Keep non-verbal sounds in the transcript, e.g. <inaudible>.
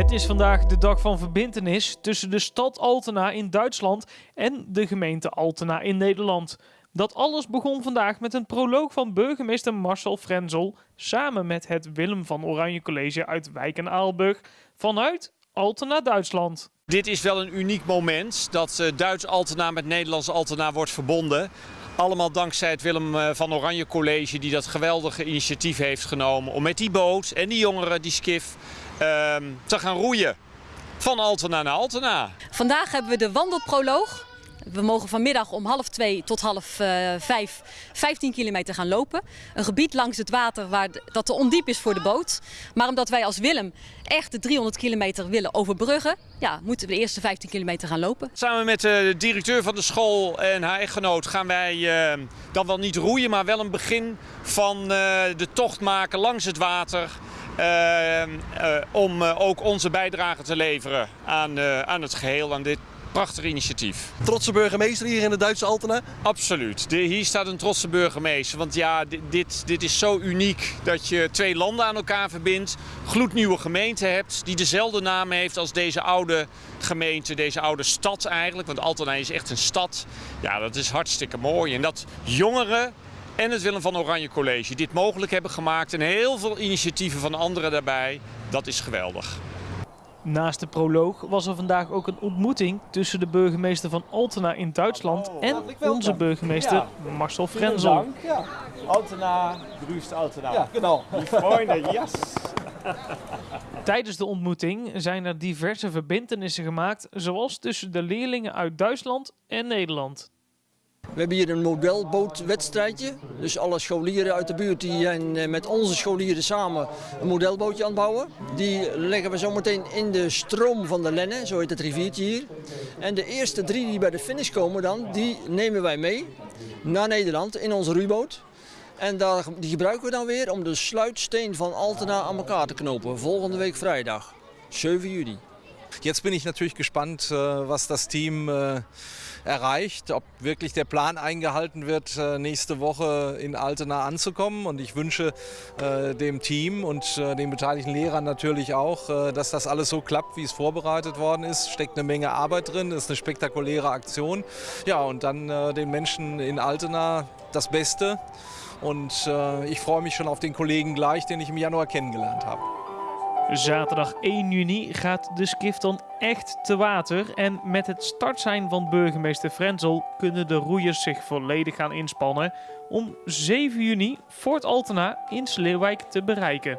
Het is vandaag de dag van verbintenis tussen de stad Altena in Duitsland en de gemeente Altena in Nederland. Dat alles begon vandaag met een proloog van burgemeester Marcel Frenzel samen met het Willem van Oranje College uit Wijk en Aalburg vanuit Altena, Duitsland. Dit is wel een uniek moment dat uh, Duits Altena met Nederlands Altena wordt verbonden. Allemaal dankzij het Willem eh, van Oranje College die dat geweldige initiatief heeft genomen om met die boot en die jongeren, die skif, uh, te gaan roeien. Van Altena naar Altena. Vandaag hebben we de wandelproloog. We mogen vanmiddag om half twee tot half uh, vijf 15 kilometer gaan lopen. Een gebied langs het water waar dat te ondiep is voor de boot. Maar omdat wij als Willem echt de 300 kilometer willen overbruggen, ja, moeten we de eerste 15 kilometer gaan lopen. Samen met de directeur van de school en haar echtgenoot gaan wij uh, dan wel niet roeien, maar wel een begin van de tocht maken langs het water. Om ook onze bijdrage te leveren aan, aan het geheel, aan dit prachtig initiatief. Trotse burgemeester hier in de Duitse Altena? Absoluut. De, hier staat een trotse burgemeester. Want ja, dit, dit is zo uniek dat je twee landen aan elkaar verbindt. Gloednieuwe gemeente hebt die dezelfde naam heeft als deze oude gemeente, deze oude stad eigenlijk. Want Altena is echt een stad. Ja, dat is hartstikke mooi. En dat jongeren en het Willem van Oranje College dit mogelijk hebben gemaakt. En heel veel initiatieven van anderen daarbij. Dat is geweldig. Naast de proloog was er vandaag ook een ontmoeting tussen de burgemeester van Altena in Duitsland Oh, en onze burgemeester Marcel Frenzel. Ja. Altena, grüßt Altena. Ja, genau. Die Freunde, <laughs> yes! Tijdens de ontmoeting zijn er diverse verbintenissen gemaakt, zoals tussen de leerlingen uit Duitsland en Nederland. We hebben hier een modelbootwedstrijdje. Dus alle scholieren uit de buurt die zijn met onze scholieren samen een modelbootje aan het bouwen. Die leggen we zometeen in de stroom van de Lenne, zo heet het riviertje hier. En de eerste drie die bij de finish komen dan, die nemen wij mee naar Nederland in onze roeiboot. En daar, die gebruiken we dan weer om de sluitsteen van Altena aan elkaar te knopen. Volgende week vrijdag, 7 juli. Jetzt bin ich natürlich gespannt, äh, was das Team äh, erreicht, ob wirklich der Plan eingehalten wird, äh, nächste Woche in Altena anzukommen. Und ich wünsche dem Team und den beteiligten Lehrern natürlich auch, dass das alles so klappt, wie es vorbereitet worden ist. Steckt eine Menge Arbeit drin, ist eine spektakuläre Aktion. Ja, und dann den Menschen in Altena das Beste. Und ich freue mich schon auf den Kollegen gleich, den ich im Januar kennengelernt habe. Zaterdag 1 juni gaat de skif dan echt te water. En met het startsein van burgemeester Frenzel kunnen de roeiers zich volledig gaan inspannen om 7 juni Fort Altena in Sleeuwijk te bereiken.